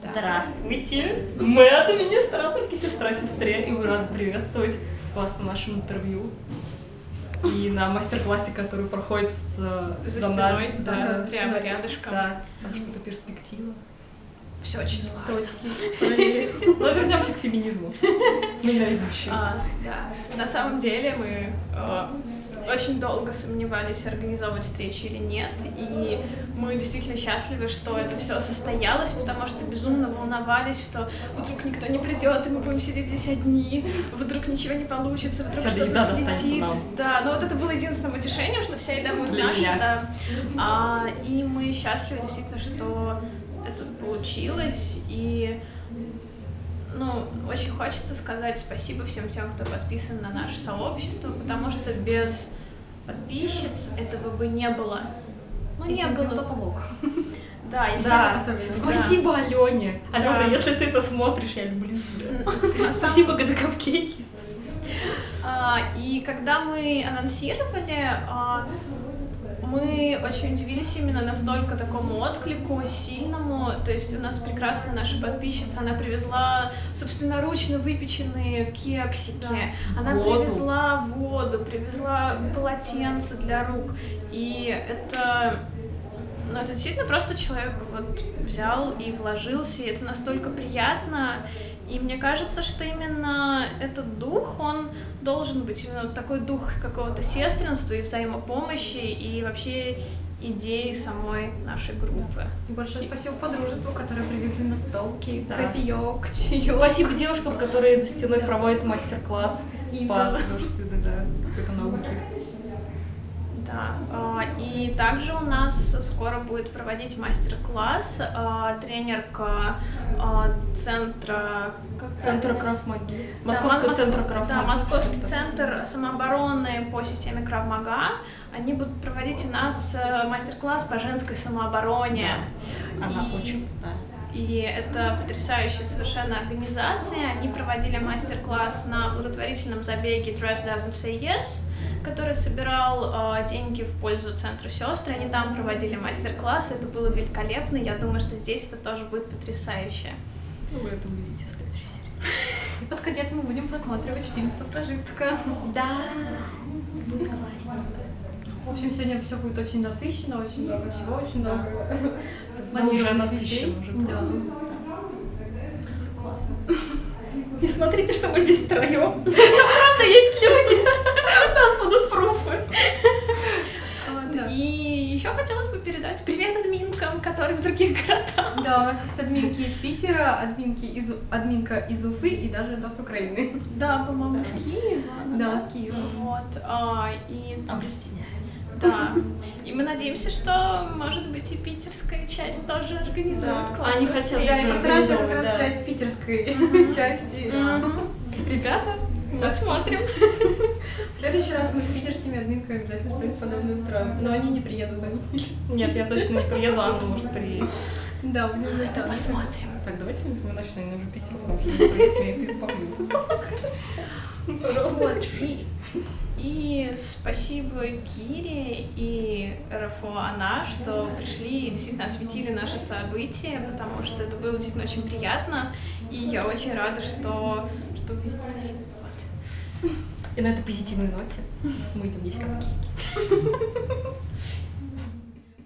Здравствуйте! Мы администраторки сестра сестре, и мы рады приветствовать вас на нашем интервью. И на мастер-классе, который проходит с, За за стеной, да, прямо рядышком. Да, там что-то перспектива. Все очень сложно. Точки. Но вернемся к феминизму. Мы на ведущие. А, да. На самом деле мы э, очень долго сомневались, организовывать встречу или нет, и мы действительно счастливы, что это все состоялось, потому что безумно волновались, что вдруг никто не придет, и мы будем сидеть здесь одни, вдруг ничего не получится, вдруг что-то слетит. Да, но вот это было единственным утешением, что вся еда будет наша, меня. да. А, и мы счастливы действительно, что это получилось, и ну, очень хочется сказать спасибо всем тем, кто подписан на наше сообщество, потому что без подписчиц этого бы не было. Ну, И не всем было. тем, кто помог. Да, и Да, всем- особенно. Спасибо, Алене. Алена, Да. если ты это смотришь, я люблю тебя. Спасибо за капкейки. А, и когда мы анонсировали, а, мы очень удивились именно настолько такому отклику сильному. То есть у нас прекрасная наша подписчица, она привезла собственноручно выпеченные кексики, она Воду. привезла воду, привезла полотенце для рук. И это ну, это действительно просто человек вот взял и вложился, и это настолько приятно. И мне кажется, что именно этот дух, он должен быть именно такой дух какого-то сестринства и взаимопомощи, и вообще идеи самой нашей группы. И большое спасибо подружеству, которые привезли настолки, Да. кофеек, чаек. Спасибо девушкам, которые за стеной проводят мастер-класс по художественной да, какой-то науке. Да, и также у нас скоро будет проводить мастер-класс а, тренерка а, центра... как Центр правильно? Крафмаги. Да, Московский Мос- центр Крафмаги. Да, Московский центр самообороны по системе Кравмага. Они будут проводить у нас э, мастер-класс по женской самообороне. Она И- очень да. И это потрясающая совершенно организация. Они проводили мастер-класс на благотворительном забеге Dress Doesn't Say Yes, который собирал э, деньги в пользу Центра сестры. Они там проводили мастер-класс, это было великолепно. Я думаю, что здесь это тоже будет потрясающе. Ну, вы это увидите в следующей серии. И под конец мы будем просматривать фильм «Суфражистка». Да. Будет классно. В общем, сегодня все будет очень насыщенно, очень много всего, очень много Да уже насыщенно, уже Да. Всё классно. Не смотрите, что мы здесь втроем. Там правда есть люди. У нас будут пруфы. Вот. Да. И еще хотелось бы передать привет админкам, которые в других городах. Да, у нас есть админки из Питера, админки из, админка из Уфы и даже да, с Украины. Да, по-моему, из Киева. Да, с Киева. Вот. а, и да. И мы надеемся, что, может быть, и питерская часть тоже организует Да. классную Они хотят. Да, и тоже постараюсь как раз да. часть питерской части. да. Ребята, Да. посмотрим. В следующий раз мы с питерскими админками обязательно что-нибудь подобное устроим. Но они не приедут, они. Нет, я точно не приеду, Анна может приедет. Да, будем. Это посмотрим. Так, давайте мы начнем уже Питер, потому что не приедет, меня перепобьют. Пожалуйста, Вот, и, и спасибо Кире и РФО Она, что пришли и действительно осветили наши события, потому что это было действительно очень приятно, и я очень рада, что, что вы. И на этой позитивной ноте мы идем есть капкейки.